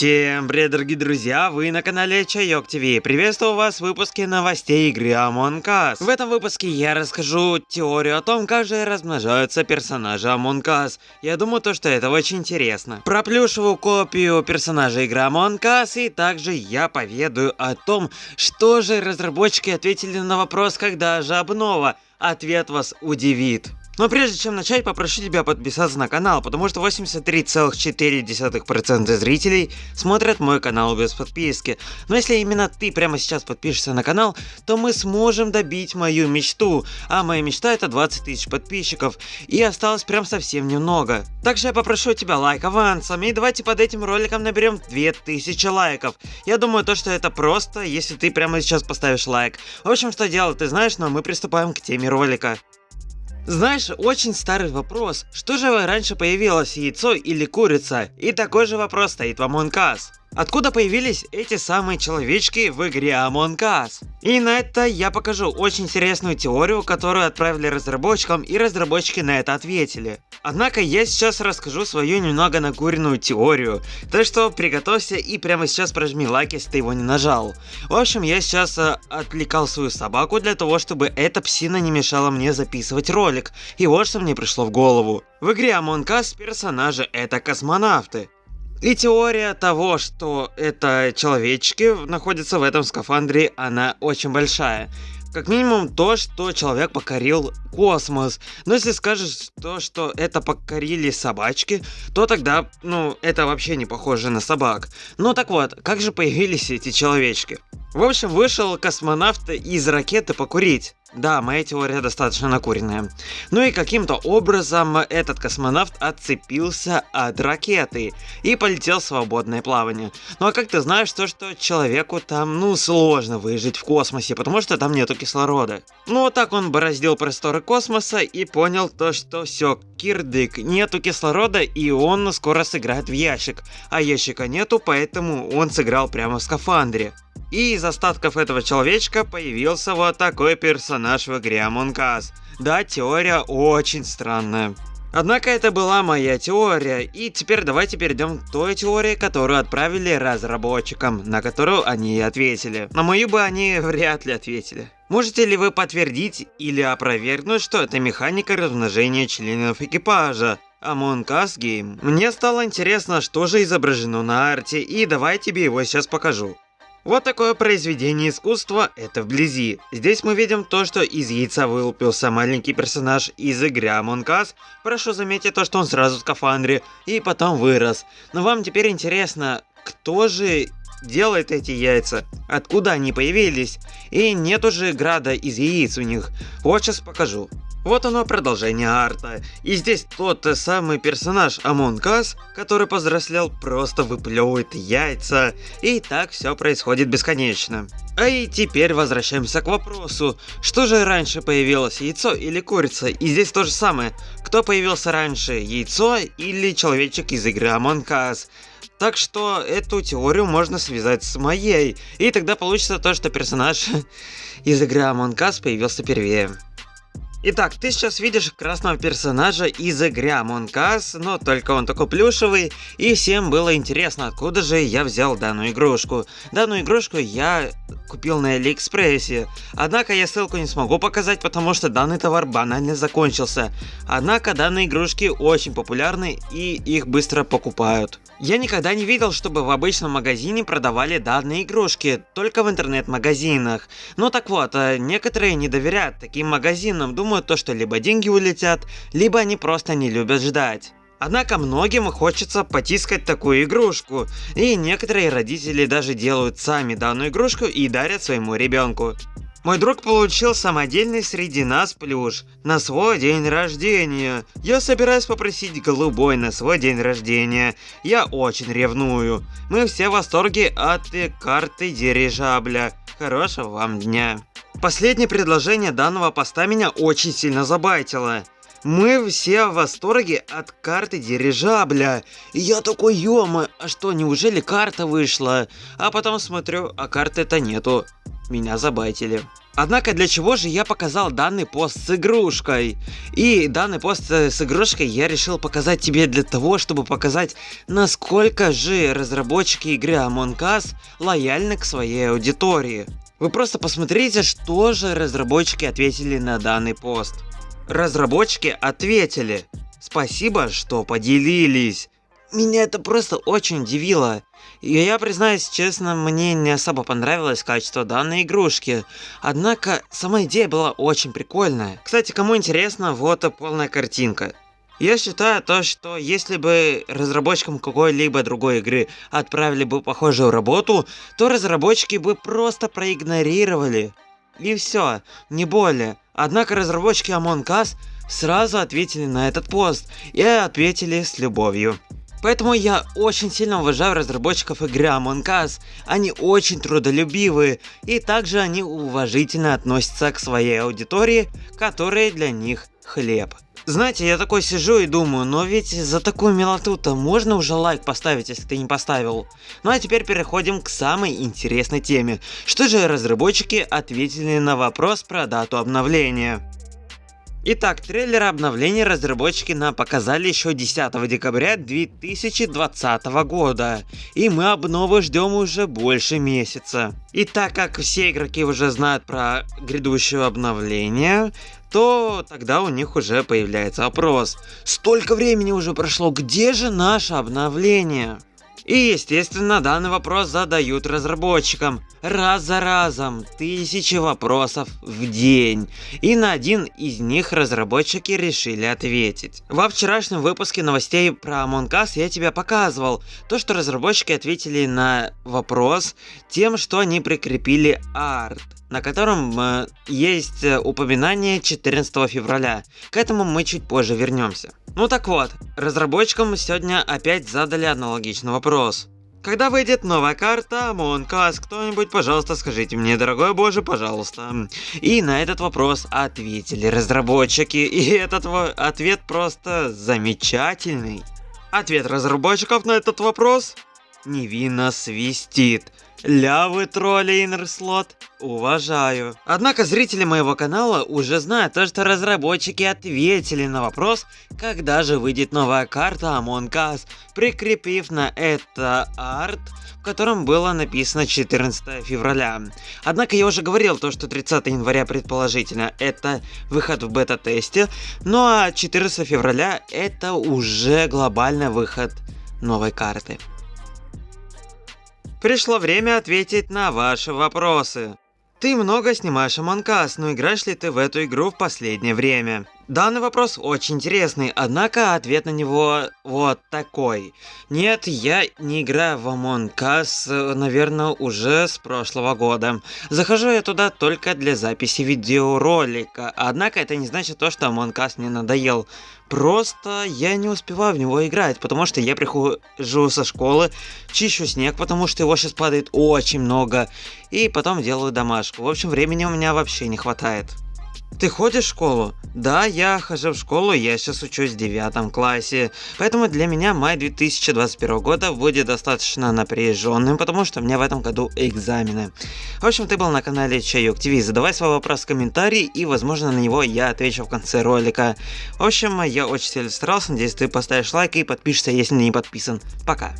Всем привет, дорогие друзья, вы на канале Чайок ТВ. Приветствую вас в выпуске новостей игры Among Us. В этом выпуске я расскажу теорию о том, как же размножаются персонажи Among Us. Я думаю, то, что это очень интересно. Про копию персонажа игры Among Us, и также я поведаю о том, что же разработчики ответили на вопрос, когда же обнова. Ответ вас удивит. Но прежде чем начать, попрошу тебя подписаться на канал, потому что 83,4% зрителей смотрят мой канал без подписки. Но если именно ты прямо сейчас подпишешься на канал, то мы сможем добить мою мечту. А моя мечта это 20 тысяч подписчиков. И осталось прям совсем немного. Также я попрошу тебя лайк авансом. И давайте под этим роликом наберем 2000 лайков. Я думаю то, что это просто, если ты прямо сейчас поставишь лайк. В общем, что делать ты знаешь, но мы приступаем к теме ролика. Знаешь, очень старый вопрос. Что же раньше появилось, яйцо или курица? И такой же вопрос стоит в Among Us. Откуда появились эти самые человечки в игре Among Us? И на это я покажу очень интересную теорию, которую отправили разработчикам, и разработчики на это ответили. Однако я сейчас расскажу свою немного накуренную теорию, так что приготовься и прямо сейчас прожми лайк, если ты его не нажал. В общем, я сейчас э, отвлекал свою собаку для того, чтобы эта псина не мешала мне записывать ролик, и вот что мне пришло в голову. В игре Among Us персонажи это космонавты. И теория того, что это человечки находятся в этом скафандре, она очень большая. Как минимум то, что человек покорил космос. Но если скажешь то, что это покорили собачки, то тогда, ну, это вообще не похоже на собак. Ну так вот, как же появились эти человечки? В общем, вышел космонавт из ракеты покурить. Да, моя теория достаточно накуренная. Ну и каким-то образом этот космонавт отцепился от ракеты и полетел в свободное плавание. Ну а как ты знаешь то, что человеку там, ну, сложно выжить в космосе, потому что там нету кислорода. Ну вот так он бороздил просторы космоса и понял то, что все, кирдык, нету кислорода и он скоро сыграет в ящик. А ящика нету, поэтому он сыграл прямо в скафандре. И из остатков этого человечка появился вот такой персонаж в игре Among Us. Да, теория очень странная. Однако это была моя теория, и теперь давайте перейдем к той теории, которую отправили разработчикам, на которую они и ответили. На мою бы они вряд ли ответили. Можете ли вы подтвердить или опровергнуть, что это механика размножения членов экипажа? Among Us Game. Мне стало интересно, что же изображено на арте, и давай тебе его сейчас покажу. Вот такое произведение искусства, это вблизи. Здесь мы видим то, что из яйца вылупился маленький персонаж из игры Among Us. Прошу заметить то, что он сразу в скафандре, и потом вырос. Но вам теперь интересно, кто же делает эти яйца? Откуда они появились? И нет уже града из яиц у них. Вот сейчас покажу. Вот оно продолжение арта. И здесь тот самый персонаж Among Us, который повзрослел, просто выплевывает яйца. И так все происходит бесконечно. А и теперь возвращаемся к вопросу, что же раньше появилось, яйцо или курица? И здесь то же самое, кто появился раньше, яйцо или человечек из игры Among Us? Так что эту теорию можно связать с моей, и тогда получится то, что персонаж из игры Among Us появился первее. Итак, ты сейчас видишь красного персонажа из игры Among Us, но только он такой плюшевый, и всем было интересно, откуда же я взял данную игрушку. Данную игрушку я купил на Алиэкспрессе, однако я ссылку не смогу показать, потому что данный товар банально закончился. Однако данные игрушки очень популярны и их быстро покупают. Я никогда не видел, чтобы в обычном магазине продавали данные игрушки, только в интернет-магазинах. Ну так вот, э, некоторые не доверяют таким магазинам, думают то, что либо деньги улетят, либо они просто не любят ждать. Однако многим хочется потискать такую игрушку, и некоторые родители даже делают сами данную игрушку и дарят своему ребенку. Мой друг получил самодельный среди нас плюш на свой день рождения. Я собираюсь попросить голубой на свой день рождения. Я очень ревную. Мы все в восторге от карты дирижабля. Хорошего вам дня. Последнее предложение данного поста меня очень сильно забайтило. Мы все в восторге от карты дирижабля. И я такой, ё а что, неужели карта вышла? А потом смотрю, а карты-то нету меня забайтили. Однако для чего же я показал данный пост с игрушкой? И данный пост с игрушкой я решил показать тебе для того, чтобы показать, насколько же разработчики игры Among Us лояльны к своей аудитории. Вы просто посмотрите, что же разработчики ответили на данный пост. Разработчики ответили. Спасибо, что поделились. Меня это просто очень удивило. И я признаюсь честно, мне не особо понравилось качество данной игрушки. Однако, сама идея была очень прикольная. Кстати, кому интересно, вот и полная картинка. Я считаю то, что если бы разработчикам какой-либо другой игры отправили бы похожую работу, то разработчики бы просто проигнорировали. И все, не более. Однако разработчики Among Us сразу ответили на этот пост и ответили с любовью. Поэтому я очень сильно уважаю разработчиков игры Among Us. Они очень трудолюбивые, и также они уважительно относятся к своей аудитории, которая для них хлеб. Знаете, я такой сижу и думаю, но ведь за такую милоту-то можно уже лайк поставить, если ты не поставил. Ну а теперь переходим к самой интересной теме. Что же разработчики ответили на вопрос про дату обновления? Итак, трейлер обновления разработчики нам показали еще 10 декабря 2020 года, и мы обновы ждем уже больше месяца. И так как все игроки уже знают про грядущее обновление, то тогда у них уже появляется вопрос. Столько времени уже прошло, где же наше обновление? И естественно данный вопрос задают разработчикам. Раз за разом, тысячи вопросов в день. И на один из них разработчики решили ответить. Во вчерашнем выпуске новостей про Among Us я тебе показывал то, что разработчики ответили на вопрос тем, что они прикрепили арт на котором э, есть э, упоминание 14 февраля. К этому мы чуть позже вернемся. Ну так вот, разработчикам сегодня опять задали аналогичный вопрос. Когда выйдет новая карта Among Us, кто-нибудь, пожалуйста, скажите мне, дорогой боже, пожалуйста. И на этот вопрос ответили разработчики, и этот ответ просто замечательный. Ответ разработчиков на этот вопрос невинно свистит. Ля вы тролли Инерслот, уважаю. Однако зрители моего канала уже знают то, что разработчики ответили на вопрос, когда же выйдет новая карта Among Us, прикрепив на это арт, в котором было написано 14 февраля. Однако я уже говорил то, что 30 января предположительно это выход в бета-тесте, ну а 14 февраля это уже глобальный выход новой карты. Пришло время ответить на ваши вопросы. Ты много снимаешь Us, но играешь ли ты в эту игру в последнее время? Данный вопрос очень интересный, однако ответ на него вот такой. Нет, я не играю в Among Us, наверное, уже с прошлого года. Захожу я туда только для записи видеоролика, однако это не значит то, что Among Us мне надоел. Просто я не успеваю в него играть, потому что я прихожу со школы, чищу снег, потому что его сейчас падает очень много, и потом делаю домашку. В общем, времени у меня вообще не хватает. Ты ходишь в школу? Да, я хожу в школу, я сейчас учусь в девятом классе. Поэтому для меня май 2021 года будет достаточно напряженным, потому что у меня в этом году экзамены. В общем, ты был на канале Чайок ТВ. Задавай свой вопрос в комментарии, и возможно на него я отвечу в конце ролика. В общем, я очень сильно старался, надеюсь ты поставишь лайк и подпишешься, если не подписан. Пока.